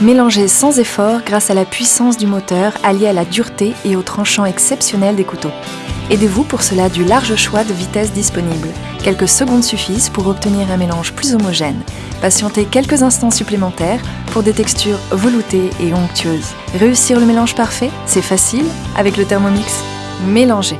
Mélangez sans effort grâce à la puissance du moteur alliée à la dureté et au tranchant exceptionnel des couteaux. Aidez-vous pour cela du large choix de vitesses disponibles. Quelques secondes suffisent pour obtenir un mélange plus homogène. Patientez quelques instants supplémentaires pour des textures veloutées et onctueuses. Réussir le mélange parfait, c'est facile avec le Thermomix. Mélangez